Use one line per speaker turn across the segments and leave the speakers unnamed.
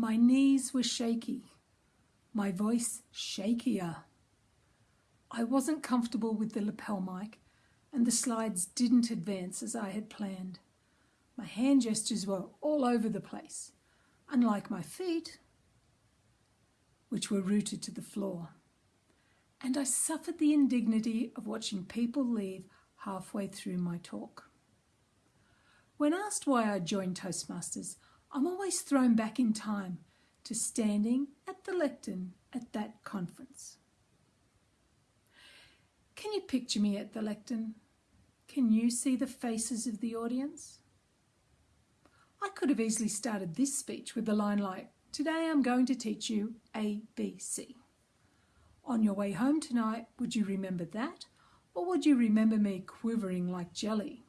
My knees were shaky, my voice shakier. I wasn't comfortable with the lapel mic and the slides didn't advance as I had planned. My hand gestures were all over the place, unlike my feet, which were rooted to the floor. And I suffered the indignity of watching people leave halfway through my talk. When asked why I joined Toastmasters, I'm always thrown back in time to standing at the lectern at that conference. Can you picture me at the lectern? Can you see the faces of the audience? I could have easily started this speech with the line like, Today I'm going to teach you A, B, C. On your way home tonight, would you remember that? Or would you remember me quivering like jelly?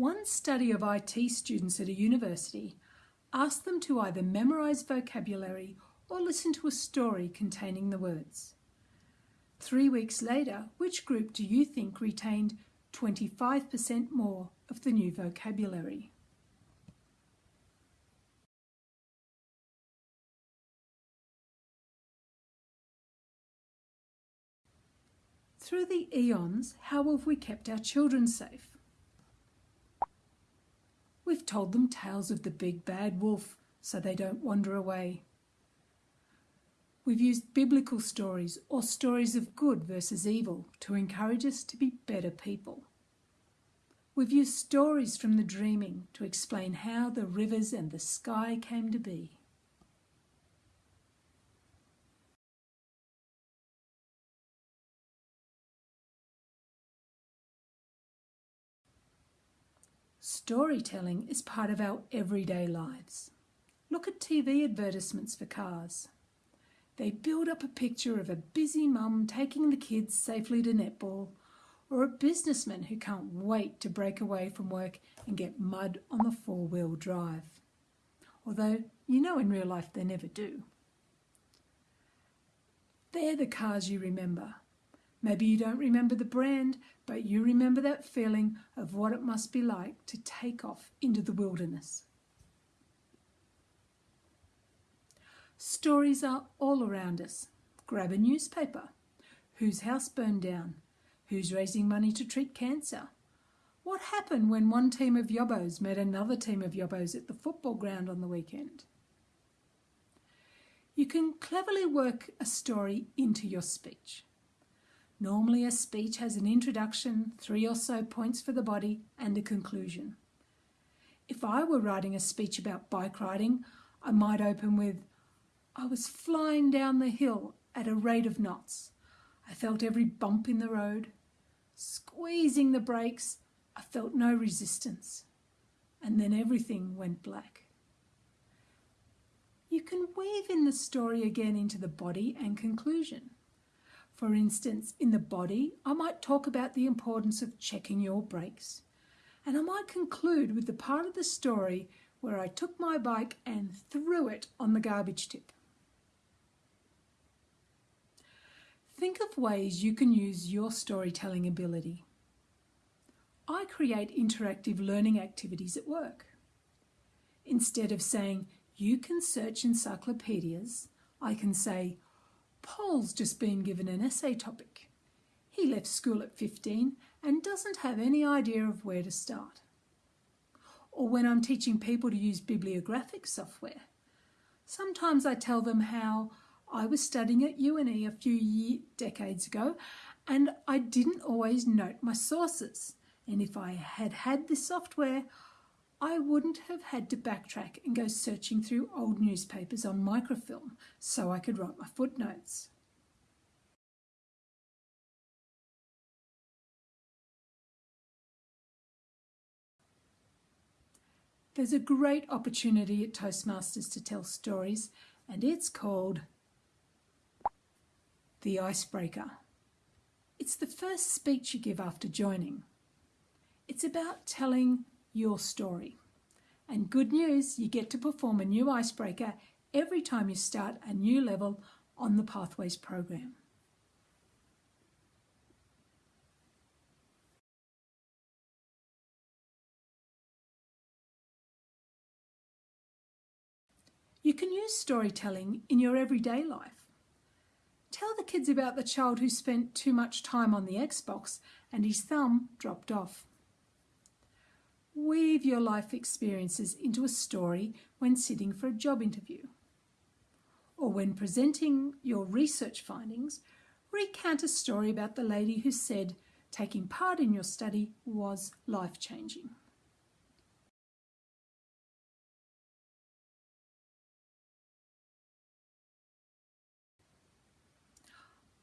One study of IT students at a university asked them to either memorise vocabulary or listen to a story containing the words. Three weeks later, which group do you think retained 25% more of the new vocabulary? Through the eons, how have we kept our children safe? We've told them tales of the big bad wolf so they don't wander away. We've used biblical stories or stories of good versus evil to encourage us to be better people. We've used stories from the dreaming to explain how the rivers and the sky came to be. Storytelling is part of our everyday lives. Look at TV advertisements for cars. They build up a picture of a busy mum taking the kids safely to netball, or a businessman who can't wait to break away from work and get mud on the four wheel drive. Although you know in real life they never do. They're the cars you remember, Maybe you don't remember the brand, but you remember that feeling of what it must be like to take off into the wilderness. Stories are all around us. Grab a newspaper. Whose house burned down? Who's raising money to treat cancer? What happened when one team of yobbos met another team of yobbos at the football ground on the weekend? You can cleverly work a story into your speech. Normally a speech has an introduction, three or so points for the body and a conclusion. If I were writing a speech about bike riding, I might open with, I was flying down the hill at a rate of knots. I felt every bump in the road. Squeezing the brakes, I felt no resistance. And then everything went black. You can weave in the story again into the body and conclusion. For instance, in the body, I might talk about the importance of checking your brakes. And I might conclude with the part of the story where I took my bike and threw it on the garbage tip. Think of ways you can use your storytelling ability. I create interactive learning activities at work. Instead of saying, you can search encyclopedias, I can say, Paul's just been given an essay topic. He left school at 15 and doesn't have any idea of where to start. Or when I'm teaching people to use bibliographic software, sometimes I tell them how I was studying at UNE a few year, decades ago and I didn't always note my sources. And if I had had this software, I wouldn't have had to backtrack and go searching through old newspapers on microfilm so I could write my footnotes. There's a great opportunity at Toastmasters to tell stories and it's called The Icebreaker. It's the first speech you give after joining. It's about telling your story. And good news, you get to perform a new icebreaker every time you start a new level on the Pathways program. You can use storytelling in your everyday life. Tell the kids about the child who spent too much time on the Xbox and his thumb dropped off. Weave your life experiences into a story when sitting for a job interview. Or when presenting your research findings, recount a story about the lady who said taking part in your study was life changing.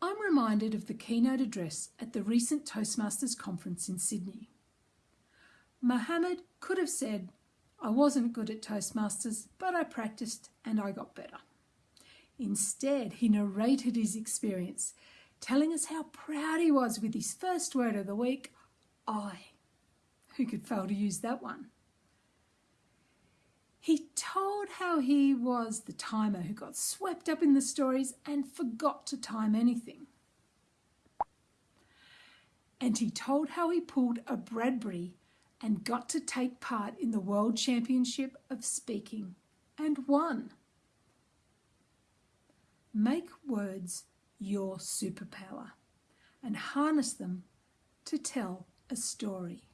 I'm reminded of the keynote address at the recent Toastmasters conference in Sydney. Mohammed could have said, I wasn't good at Toastmasters, but I practiced and I got better. Instead, he narrated his experience, telling us how proud he was with his first word of the week, I. Who could fail to use that one? He told how he was the timer who got swept up in the stories and forgot to time anything. And he told how he pulled a Bradbury and got to take part in the World Championship of Speaking and won. Make words your superpower and harness them to tell a story.